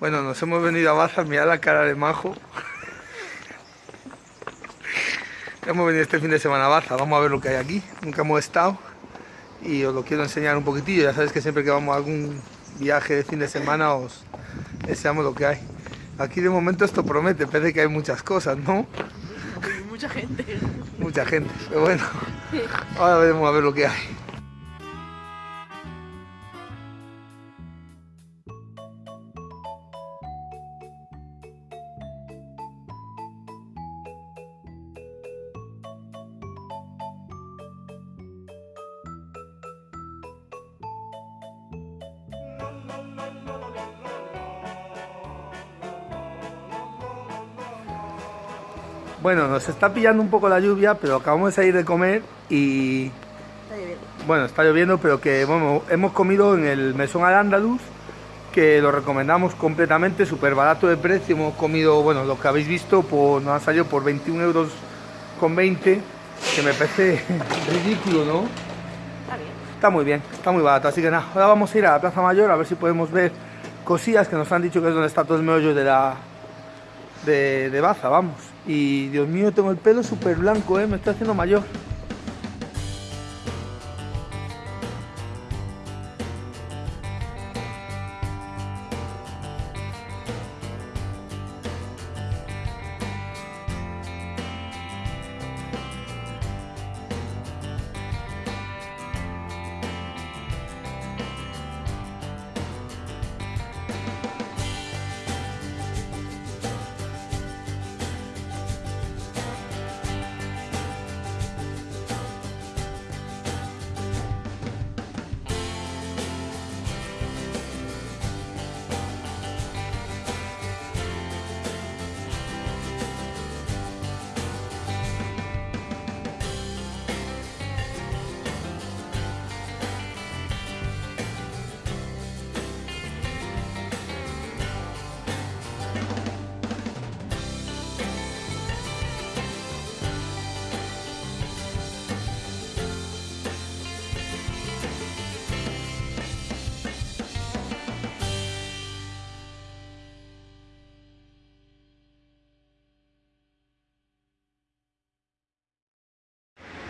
Bueno, nos hemos venido a Baza, mirad la cara de Majo. hemos venido este fin de semana a Baza, vamos a ver lo que hay aquí. Nunca hemos estado y os lo quiero enseñar un poquitillo. Ya sabéis que siempre que vamos a algún viaje de fin de semana os enseñamos lo que hay. Aquí de momento esto promete, parece que hay muchas cosas, ¿no? Mucha gente. Mucha gente, pero bueno, ahora veremos a ver lo que hay. Bueno, nos está pillando un poco la lluvia, pero acabamos de salir de comer y... Está lloviendo. Bueno, está lloviendo, pero que bueno, hemos comido en el Mesón al Andaluz, que lo recomendamos completamente, súper barato de precio. Hemos comido, bueno, lo que habéis visto, por, nos ha salido por 21 euros con 20, que me parece ridículo, ¿no? Está muy bien, está muy barato. Así que nada, ahora vamos a ir a la Plaza Mayor a ver si podemos ver cosillas que nos han dicho que es donde está todo el meollo de la de, de Baza, vamos. Y Dios mío, tengo el pelo súper blanco, ¿eh? me estoy haciendo mayor.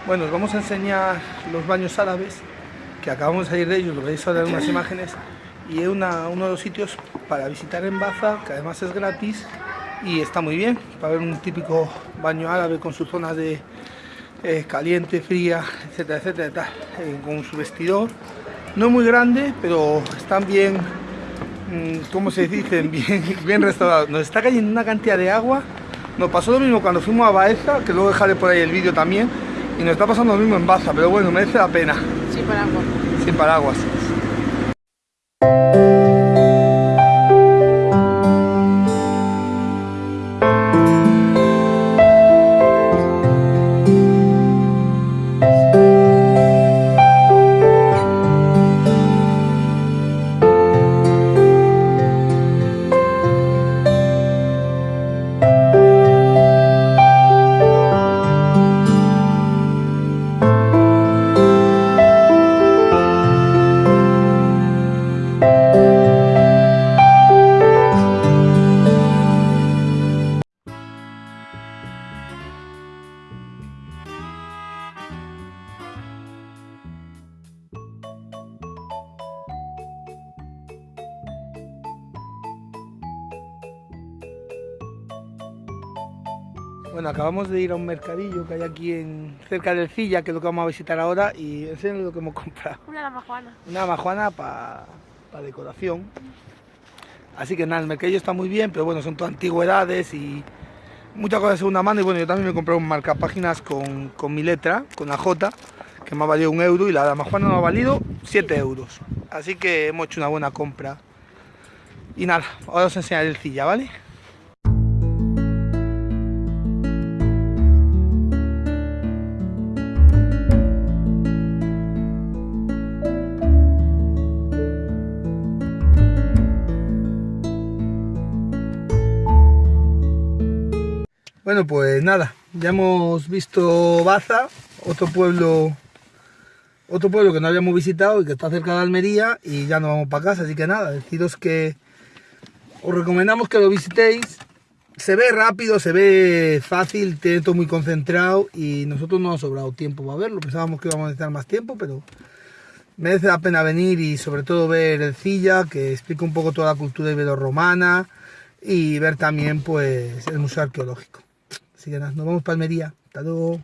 Bueno, os vamos a enseñar los baños árabes, que acabamos de salir de ellos, lo veis ahora en unas imágenes, y es una- uno de los sitios para visitar en Baza, que además es gratis, y está muy bien, para ver un típico baño árabe con sus zonas de eh, caliente, fría, etcétera, etcétera, tal, eh, con su vestidor. No muy grande, pero están bien, mm, ¿cómo se dicen? Bien, bien restaurados. Nos está cayendo una cantidad de agua. Nos pasó lo mismo cuando fuimos a Baeza, que luego dejaré por ahí el vídeo también, y nos está pasando lo mismo en Baza, pero bueno, merece la pena, Sí, para agua. sin paraguas. Bueno, acabamos de ir a un mercadillo que hay aquí en, cerca del Cilla, que es lo que vamos a visitar ahora, y enséñale lo que hemos comprado. Una dama Juana. Una majuana para decoración. Así que nada, el mercadillo está muy bien, pero bueno, son todas antigüedades y muchas cosas de segunda mano. Y bueno, yo también me compré un marcapáginas con, con mi letra, con la J, que me ha valido un euro y la dama Juana me ha valido 7 euros. Así que hemos hecho una buena compra. Y nada, ahora os enseñaré el Cilla, ¿vale? Bueno, pues nada, ya hemos visto Baza, otro pueblo, otro pueblo que no habíamos visitado y que está cerca de Almería y ya nos vamos para casa, así que nada, deciros que os recomendamos que lo visitéis. Se ve rápido, se ve fácil, tiene todo muy concentrado y nosotros no ha sobrado tiempo para verlo. Pensábamos que íbamos a necesitar más tiempo, pero merece la pena venir y sobre todo ver el Cilla, que explica un poco toda la cultura ibero-romana y ver también pues el museo arqueológico. Así que nada, nos vamos para Almería. Hasta luego.